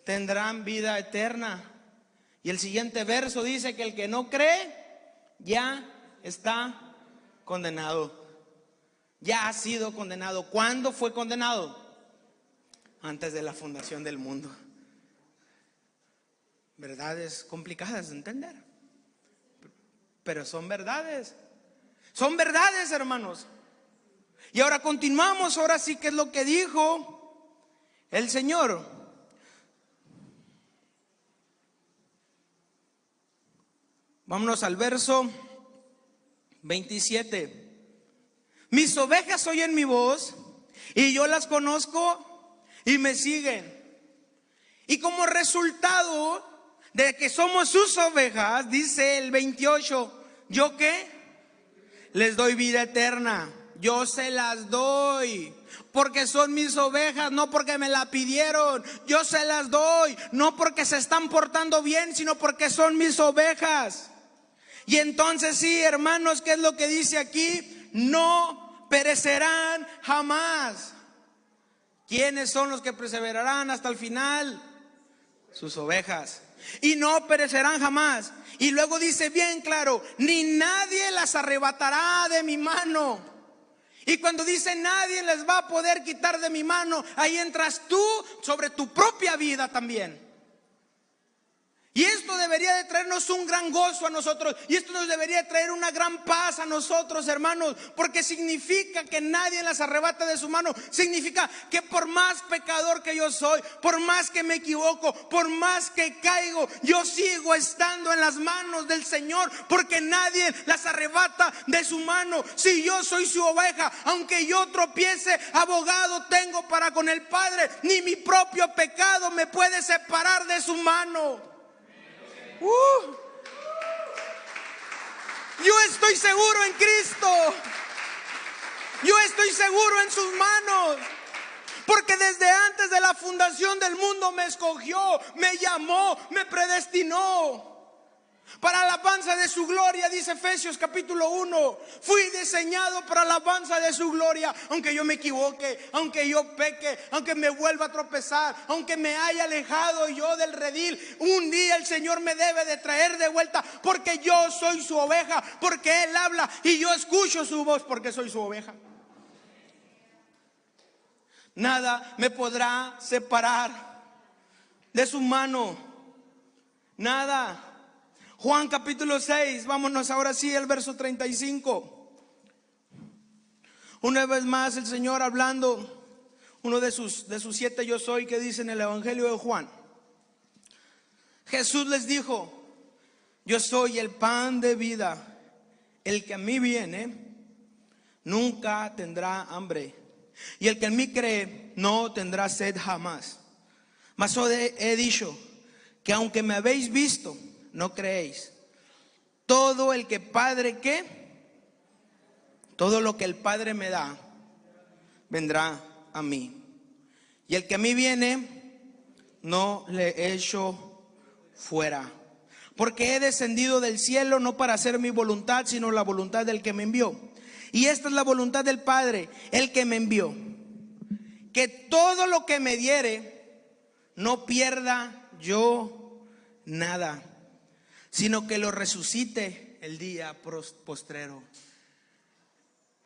tendrán vida eterna. Y el siguiente verso dice que el que no cree ya está condenado. Ya ha sido condenado. ¿Cuándo fue condenado? Antes de la fundación del mundo. Verdades complicadas de entender. Pero son verdades. Son verdades, hermanos. Y ahora continuamos, ahora sí que es lo que dijo el Señor. Vámonos al verso 27. Mis ovejas oyen mi voz y yo las conozco y me siguen. Y como resultado de que somos sus ovejas, dice el 28, ¿yo qué? Les doy vida eterna. Yo se las doy porque son mis ovejas, no porque me la pidieron. Yo se las doy, no porque se están portando bien, sino porque son mis ovejas. Y entonces sí, hermanos, ¿qué es lo que dice aquí? No perecerán jamás. ¿Quiénes son los que perseverarán hasta el final? Sus ovejas. Y no perecerán jamás. Y luego dice bien claro, ni nadie las arrebatará de mi mano. Y cuando dice nadie les va a poder quitar de mi mano, ahí entras tú sobre tu propia vida también. Y esto debería de traernos un gran gozo a nosotros. Y esto nos debería traer una gran paz a nosotros, hermanos. Porque significa que nadie las arrebata de su mano. Significa que por más pecador que yo soy, por más que me equivoco, por más que caigo, yo sigo estando en las manos del Señor. Porque nadie las arrebata de su mano. Si yo soy su oveja, aunque yo tropiece, abogado tengo para con el Padre. Ni mi propio pecado me puede separar de su mano. Uh. Yo estoy seguro en Cristo. Yo estoy seguro en sus manos. Porque desde antes de la fundación del mundo me escogió, me llamó, me predestinó. Para alabanza de su gloria, dice Efesios capítulo 1. Fui diseñado para alabanza de su gloria. Aunque yo me equivoque, aunque yo peque, aunque me vuelva a tropezar, aunque me haya alejado yo del redil, un día el Señor me debe de traer de vuelta porque yo soy su oveja, porque Él habla y yo escucho su voz porque soy su oveja. Nada me podrá separar de su mano. Nada. Juan capítulo 6, vámonos ahora sí al verso 35. Una vez más el Señor hablando, uno de sus, de sus siete yo soy que dice en el Evangelio de Juan. Jesús les dijo, yo soy el pan de vida, el que a mí viene nunca tendrá hambre, y el que en mí cree no tendrá sed jamás. Mas he dicho que aunque me habéis visto, no creéis. Todo el que Padre qué? Todo lo que el Padre me da, vendrá a mí. Y el que a mí viene, no le echo fuera. Porque he descendido del cielo no para hacer mi voluntad, sino la voluntad del que me envió. Y esta es la voluntad del Padre, el que me envió. Que todo lo que me diere, no pierda yo nada sino que lo resucite el día postrero.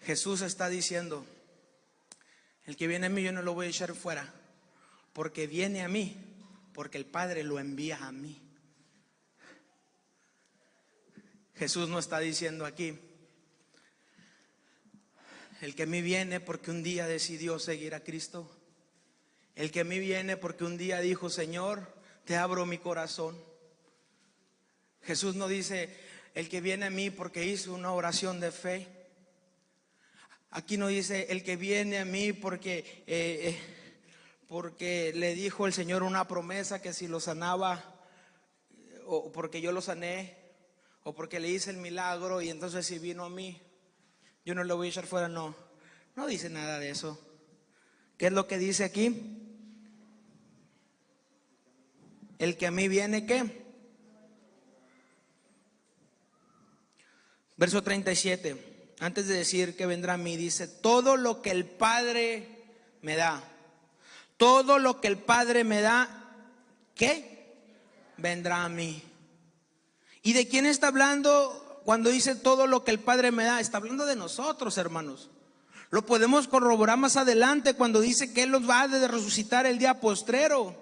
Jesús está diciendo, el que viene a mí yo no lo voy a echar fuera, porque viene a mí, porque el Padre lo envía a mí. Jesús no está diciendo aquí, el que a mí viene porque un día decidió seguir a Cristo, el que a mí viene porque un día dijo, Señor, te abro mi corazón. Jesús no dice, el que viene a mí porque hizo una oración de fe. Aquí no dice, el que viene a mí porque, eh, eh, porque le dijo el Señor una promesa que si lo sanaba, o porque yo lo sané, o porque le hice el milagro y entonces si vino a mí, yo no lo voy a echar fuera, no. No dice nada de eso. ¿Qué es lo que dice aquí? El que a mí viene, ¿qué? Verso 37, antes de decir que vendrá a mí, dice, todo lo que el Padre me da, todo lo que el Padre me da, ¿qué? Vendrá a mí. ¿Y de quién está hablando cuando dice todo lo que el Padre me da? Está hablando de nosotros, hermanos. Lo podemos corroborar más adelante cuando dice que Él los va a resucitar el día postrero.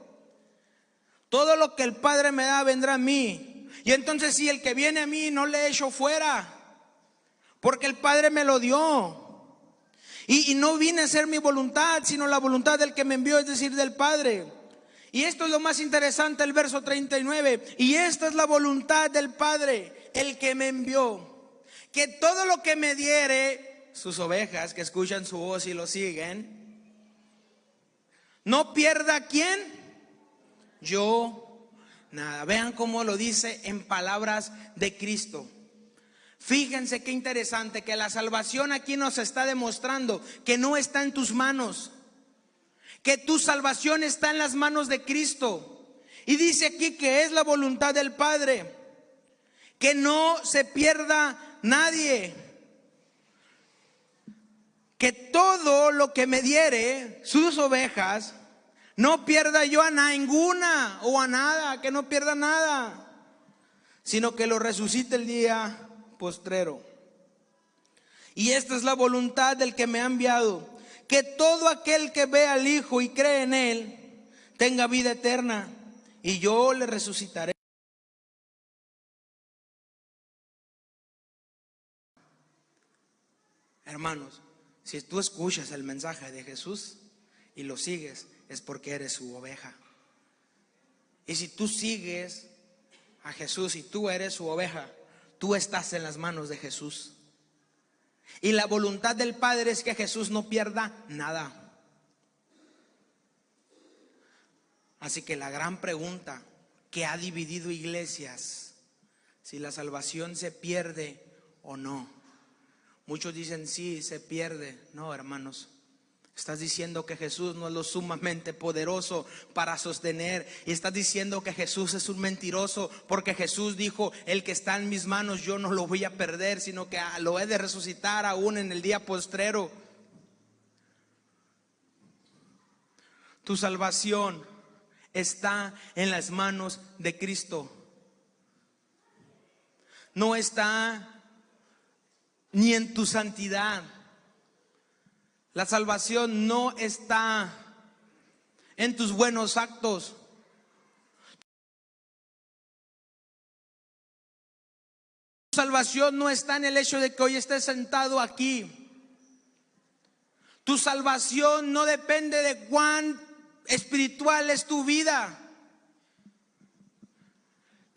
Todo lo que el Padre me da vendrá a mí. Y entonces si el que viene a mí no le echo fuera, porque el Padre me lo dio. Y, no vine a hacer mi voluntad, sino la voluntad del que me envió, es decir, del Padre. Y esto es lo más interesante, el verso 39. Y esta es la voluntad del Padre, el que me envió. Que todo lo que me diere, sus ovejas que escuchan su voz y lo siguen, no pierda quién, yo nada. Vean cómo lo dice en palabras de Cristo. Fíjense qué interesante que la salvación aquí nos está demostrando que no está en tus manos que tu salvación está en las manos de Cristo. Y dice aquí que es la voluntad del Padre, que no se pierda nadie, que todo lo que me diere sus ovejas, no pierda yo a ninguna o a nada, que no pierda nada, sino que lo resucite el día postrero. Y esta es la voluntad del que me ha enviado que todo aquel que ve al Hijo y cree en Él tenga vida eterna y yo le resucitaré. Hermanos, si tú escuchas el mensaje de Jesús y lo sigues, es porque eres su oveja. Y si tú sigues a Jesús y tú eres su oveja, tú estás en las manos de Jesús. Y la voluntad del Padre es que Jesús no pierda nada. Así que la gran pregunta que ha dividido iglesias, si la salvación se pierde o no. Muchos dicen sí, se pierde. No, hermanos. Estás diciendo que Jesús no es lo sumamente poderoso para sostener. Y estás diciendo que Jesús es un mentiroso porque Jesús dijo, el que está en mis manos yo no lo voy a perder, sino que lo he de resucitar aún en el día postrero. Tu salvación está en las manos de Cristo. No está ni en tu santidad la salvación no está en tus buenos actos. Tu salvación no está en el hecho de que hoy estés sentado aquí. Tu salvación no depende de cuán espiritual es tu vida.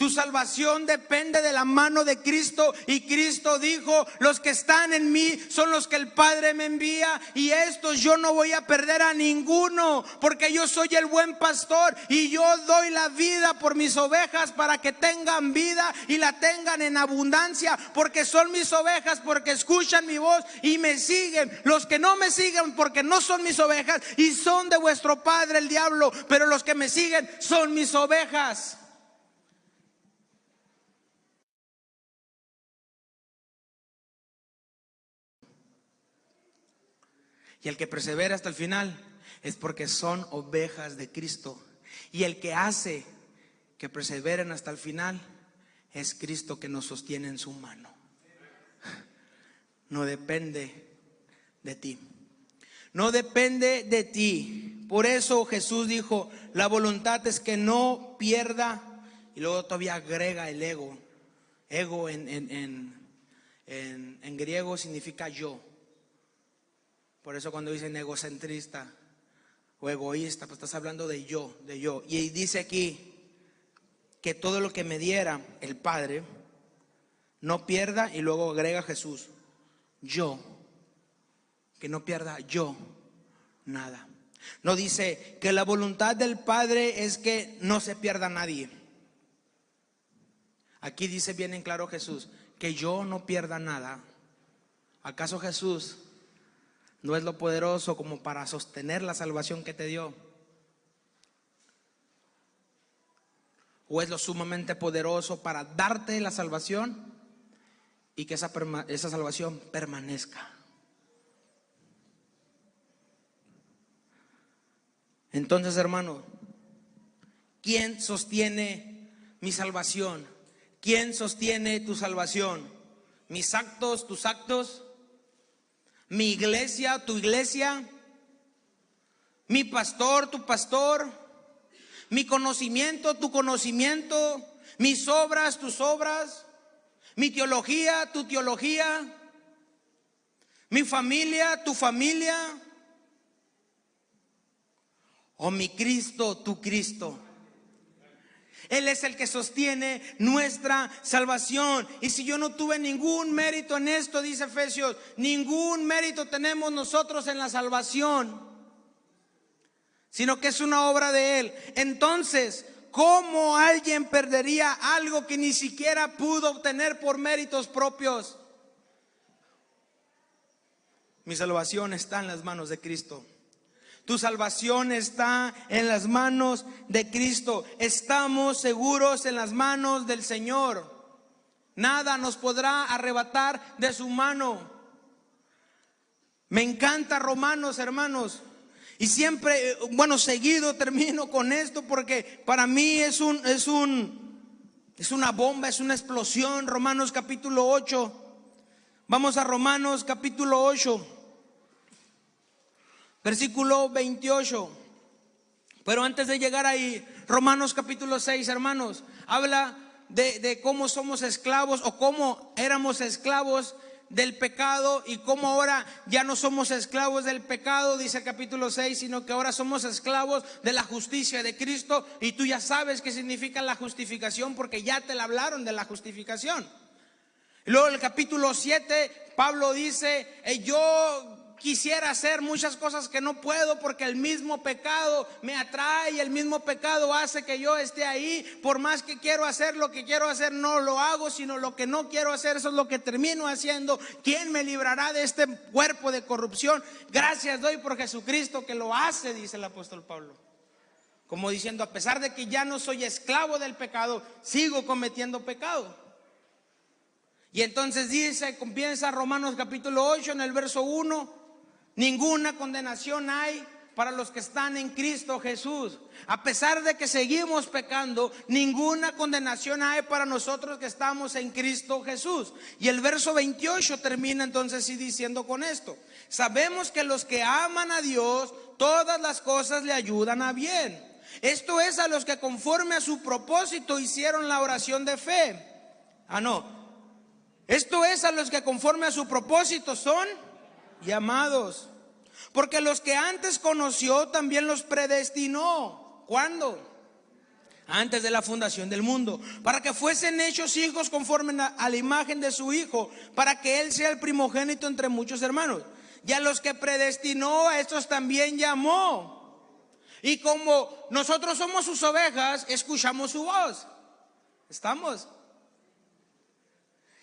Tu salvación depende de la mano de Cristo y Cristo dijo, los que están en mí son los que el Padre me envía y estos yo no voy a perder a ninguno porque yo soy el buen pastor y yo doy la vida por mis ovejas para que tengan vida y la tengan en abundancia porque son mis ovejas porque escuchan mi voz y me siguen. Los que no me siguen porque no son mis ovejas y son de vuestro Padre el diablo, pero los que me siguen son mis ovejas. Y el que persevera hasta el final es porque son ovejas de Cristo. Y el que hace que perseveren hasta el final es Cristo que nos sostiene en su mano. No depende de ti. No depende de ti. Por eso Jesús dijo, la voluntad es que no pierda. Y luego todavía agrega el ego. Ego en, en, en, en griego significa yo. Por eso cuando dicen egocentrista o egoísta, pues estás hablando de yo, de yo. Y dice aquí que todo lo que me diera el Padre, no pierda, y luego agrega Jesús, yo, que no pierda yo nada. No dice que la voluntad del Padre es que no se pierda nadie. Aquí dice bien en claro Jesús, que yo no pierda nada. ¿Acaso Jesús no es lo poderoso como para sostener la salvación que te dio. O es lo sumamente poderoso para darte la salvación y que esa, esa salvación permanezca. Entonces, hermano, ¿quién sostiene mi salvación? ¿Quién sostiene tu salvación? ¿Mis actos, tus actos? Mi iglesia, tu iglesia, mi pastor, tu pastor, mi conocimiento, tu conocimiento, mis obras, tus obras, mi teología, tu teología, mi familia, tu familia, o mi Cristo, tu Cristo. Él es el que sostiene nuestra salvación. Y si yo no tuve ningún mérito en esto, dice Efesios, ningún mérito tenemos nosotros en la salvación, sino que es una obra de Él. Entonces, ¿cómo alguien perdería algo que ni siquiera pudo obtener por méritos propios? Mi salvación está en las manos de Cristo. Tu salvación está en las manos de Cristo. Estamos seguros en las manos del Señor. Nada nos podrá arrebatar de su mano. Me encanta Romanos, hermanos. Y siempre, bueno, seguido termino con esto porque para mí es un es un es una bomba, es una explosión. Romanos capítulo 8. Vamos a Romanos capítulo 8. Versículo 28. Pero antes de llegar ahí, Romanos capítulo 6, hermanos, habla de, cómo somos esclavos o cómo éramos esclavos del pecado y cómo ahora ya no somos esclavos del pecado, dice el capítulo 6, sino que ahora somos esclavos de la justicia de Cristo y tú ya sabes qué significa la justificación porque ya te la hablaron de la justificación. Luego el capítulo 7, Pablo dice, eh, yo quisiera hacer muchas cosas que no puedo porque el mismo pecado me atrae el mismo pecado hace que yo esté ahí. Por más que quiero hacer lo que quiero hacer, no lo hago, sino lo que no quiero hacer, eso es lo que termino haciendo. ¿Quién me librará de este cuerpo de corrupción? Gracias doy por Jesucristo que lo hace, dice el apóstol Pablo. Como diciendo, a pesar de que ya no soy esclavo del pecado, sigo cometiendo pecado. Y entonces dice, comienza Romanos capítulo 8 en el verso 1 Ninguna condenación hay para los que están en Cristo Jesús. A pesar de que seguimos pecando, ninguna condenación hay para nosotros que estamos en Cristo Jesús. Y el verso 28 termina entonces así diciendo con esto. Sabemos que los que aman a Dios, todas las cosas le ayudan a bien. Esto es a los que conforme a su propósito hicieron la oración de fe. Ah, no. Esto es a los que conforme a su propósito son llamados. Porque los que antes conoció también los predestinó. ¿Cuándo? Antes de la fundación del mundo. Para que fuesen hechos hijos conforme a la imagen de su Hijo. Para que Él sea el primogénito entre muchos hermanos. Y a los que predestinó, a estos también llamó. Y como nosotros somos sus ovejas, escuchamos su voz. ¿Estamos?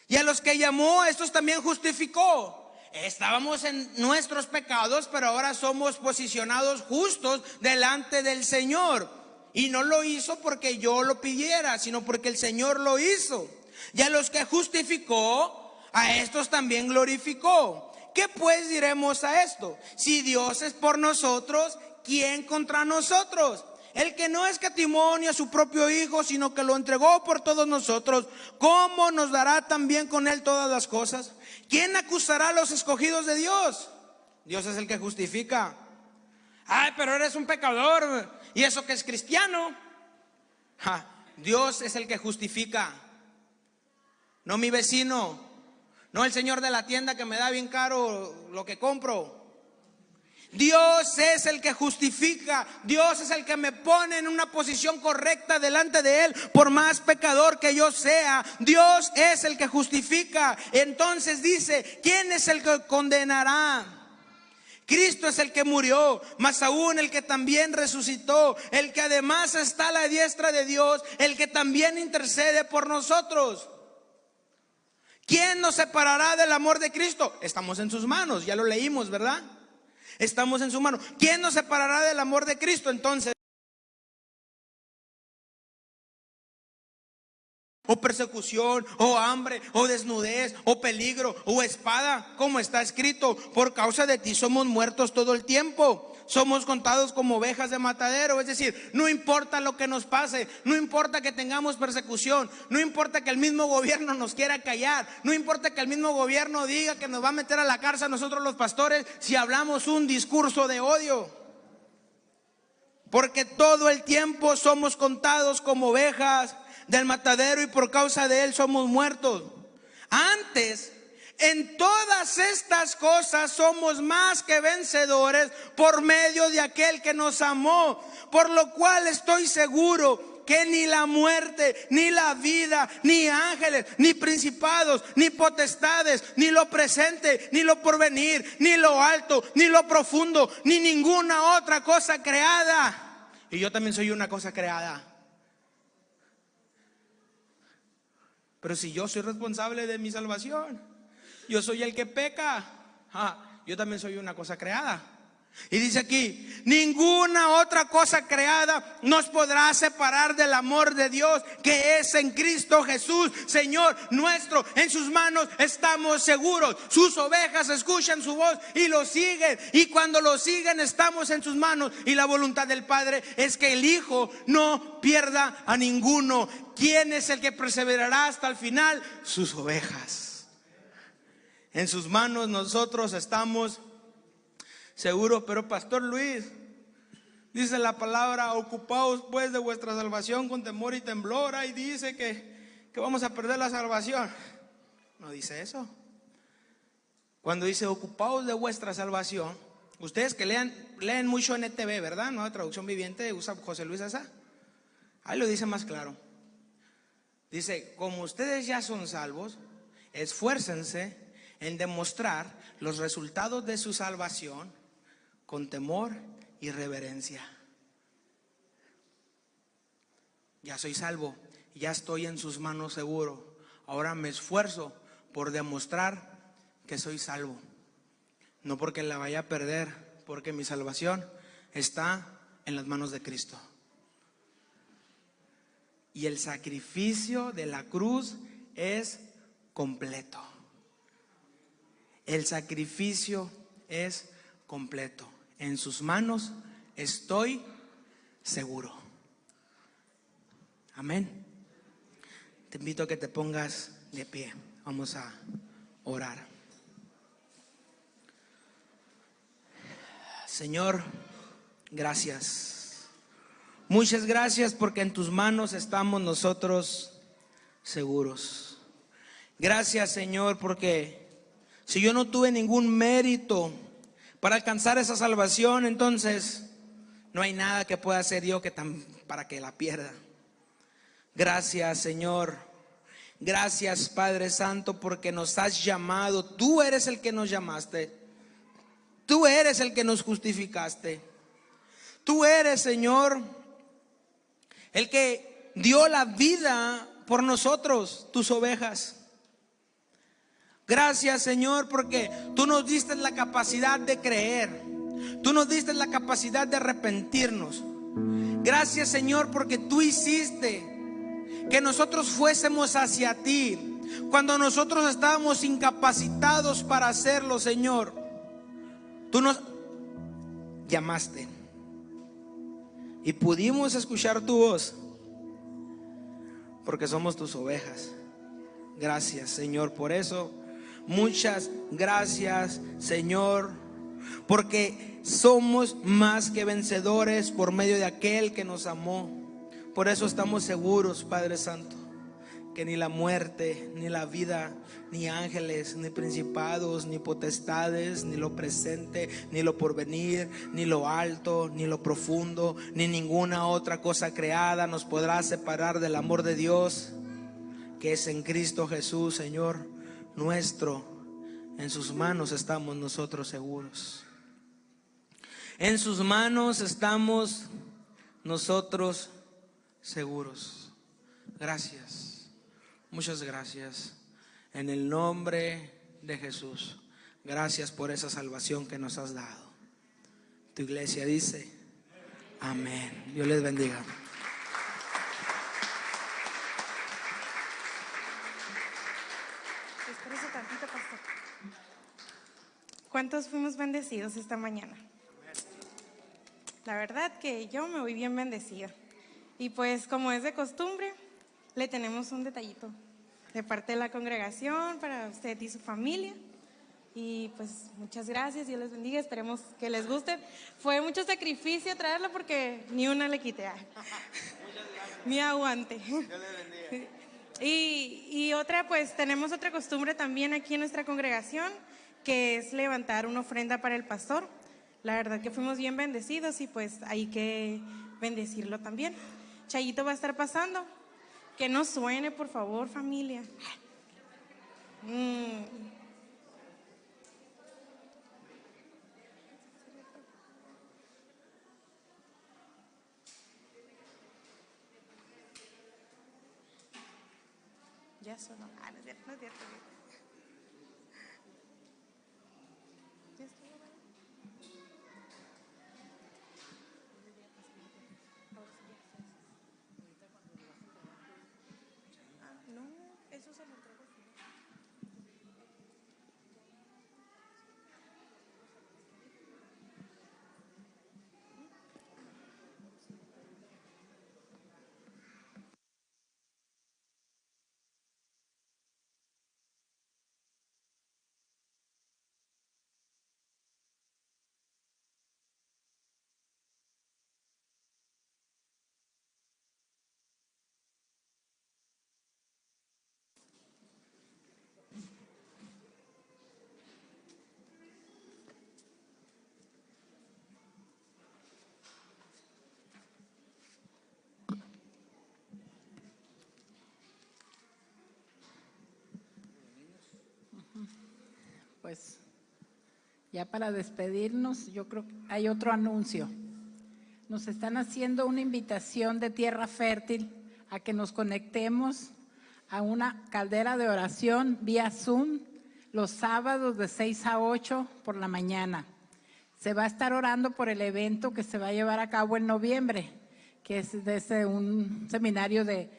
Y a los que llamó, a estos también justificó. Estábamos en nuestros pecados, pero ahora somos posicionados justos delante del Señor. Y no lo hizo porque yo lo pidiera, sino porque el Señor lo hizo. Y a los que justificó, a estos también glorificó. ¿Qué pues diremos a esto? Si Dios es por nosotros, ¿quién contra nosotros? El que no es a su propio Hijo, sino que lo entregó por todos nosotros, ¿cómo nos dará también con él todas las cosas? ¿Quién acusará a los escogidos de Dios? Dios es el que justifica. Ay, pero eres un pecador. ¿Y eso que es cristiano? Dios es el que justifica. No mi vecino. No el señor de la tienda que me da bien caro lo que compro. Dios es el que justifica, Dios es el que me pone en una posición correcta delante de Él, por más pecador que yo sea. Dios es el que justifica. Entonces dice, ¿quién es el que condenará? Cristo es el que murió, más aún el que también resucitó, el que además está a la diestra de Dios, el que también intercede por nosotros. ¿Quién nos separará del amor de Cristo? Estamos en sus manos, ya lo leímos, ¿verdad? Estamos en su mano. ¿Quién nos separará del amor de Cristo entonces? O persecución, o hambre, o desnudez, o peligro, o espada, como está escrito, por causa de ti somos muertos todo el tiempo. somos contados como ovejas de matadero. Es decir, no importa lo que nos pase, no importa que tengamos persecución, no importa que el mismo gobierno nos quiera callar, no importa que el mismo gobierno diga que nos va a meter a la cárcel nosotros los pastores si hablamos un discurso de odio. Porque todo el tiempo somos contados como ovejas del matadero y por causa de él somos muertos. Antes en todas estas cosas somos más que vencedores por medio de aquel que nos amó, por lo cual estoy seguro que ni la muerte, ni la vida, ni ángeles, ni principados, ni potestades, ni lo presente, ni lo porvenir, ni lo alto, ni lo profundo, ni ninguna otra cosa creada. Y yo también soy una cosa creada. Pero si yo soy responsable de mi salvación, yo soy el que peca. Ah, yo también soy una cosa creada. Y dice aquí, ninguna otra cosa creada nos podrá separar del amor de Dios que es en Cristo Jesús, Señor nuestro. En sus manos estamos seguros. Sus ovejas escuchan su voz y lo siguen. Y cuando lo siguen estamos en sus manos. Y la voluntad del Padre es que el Hijo no pierda a ninguno. ¿Quién es el que perseverará hasta el final? Sus ovejas. En sus manos nosotros estamos seguros. Pero Pastor Luis, dice la palabra, ocupaos pues de vuestra salvación con temor y temblor. Y dice que, que vamos a perder la salvación. No dice eso. Cuando dice ocupaos de vuestra salvación, ustedes que lean, leen mucho NTV, ¿verdad? No, traducción viviente usa José Luis Asa. Ahí lo dice más claro. Dice, como ustedes ya son salvos, esfuércense en demostrar los resultados de su salvación con temor y reverencia. Ya soy salvo, ya estoy en sus manos seguro. Ahora me esfuerzo por demostrar que soy salvo. No porque la vaya a perder, porque mi salvación está en las manos de Cristo. Y el sacrificio de la cruz es completo. El sacrificio es completo. En sus manos estoy seguro. Amén. Te invito a que te pongas de pie. Vamos a orar. Señor, gracias. Muchas gracias porque en tus manos estamos nosotros seguros. Gracias Señor porque si yo no tuve ningún mérito para alcanzar esa salvación, entonces no hay nada que pueda hacer yo que para que la pierda. Gracias, Señor. Gracias, Padre Santo, porque nos has llamado. Tú eres el que nos llamaste. Tú eres el que nos justificaste. Tú eres, Señor, el que dio la vida por nosotros, tus ovejas. Gracias Señor porque tú nos diste la capacidad de creer. Tú nos diste la capacidad de arrepentirnos. Gracias Señor porque tú hiciste que nosotros fuésemos hacia ti cuando nosotros estábamos incapacitados para hacerlo, Señor. Tú nos llamaste y pudimos escuchar tu voz porque somos tus ovejas. Gracias, Señor, por eso. Muchas gracias, Señor, porque somos más que vencedores por medio de aquel que nos amó. Por eso estamos seguros, Padre Santo, que ni la muerte, ni la vida, ni ángeles, ni principados, ni potestades, ni lo presente, ni lo porvenir, ni lo alto, ni lo profundo, ni ninguna otra cosa creada nos podrá separar del amor de Dios que es en Cristo Jesús, Señor nuestro, en sus manos estamos nosotros seguros. En sus manos estamos nosotros seguros. Gracias. Muchas gracias. En el nombre de Jesús. Gracias por esa salvación que nos has dado. Tu iglesia dice, amén. Dios les bendiga. ¿Cuántos fuimos bendecidos esta mañana? La verdad que yo me voy bien bendecida. Y pues como es de costumbre, le tenemos un detallito de parte de la congregación para usted y su familia. Y pues muchas gracias, Dios les bendiga, esperemos que les guste. Fue mucho sacrificio traerlo porque ni una le quité. Ni aguante. Y, y otra, pues tenemos otra costumbre también aquí en nuestra congregación, que es levantar una ofrenda para el pastor. La verdad que fuimos bien bendecidos y pues hay que bendecirlo también. Chayito va a estar pasando. Que no suene, por favor, familia. Mm. Ya sonó. Pues ya para despedirnos, yo creo que hay otro anuncio. Nos están haciendo una invitación de tierra fértil a que nos conectemos a una caldera de oración vía Zoom los sábados de 6 a 8 por la mañana. Se va a estar orando por el evento que se va a llevar a cabo en noviembre, que es desde un seminario de,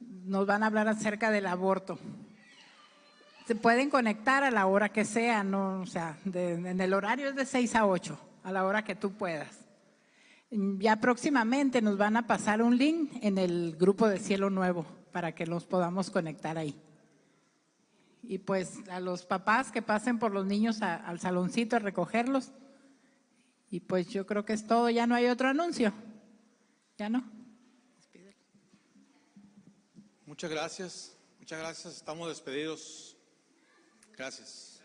nos van a hablar acerca del aborto se pueden conectar a la hora que sea, no, o sea, de- en el horario es de 6 a 8, a la hora que tú puedas. Ya próximamente nos van a pasar un link en el grupo de Cielo Nuevo para que nos podamos conectar ahí. Y pues a los papás que pasen por los niños al saloncito a recogerlos. Y pues yo creo que es todo, ya no hay otro anuncio. ¿Ya no? Muchas gracias, muchas gracias. Estamos despedidos. Gracias.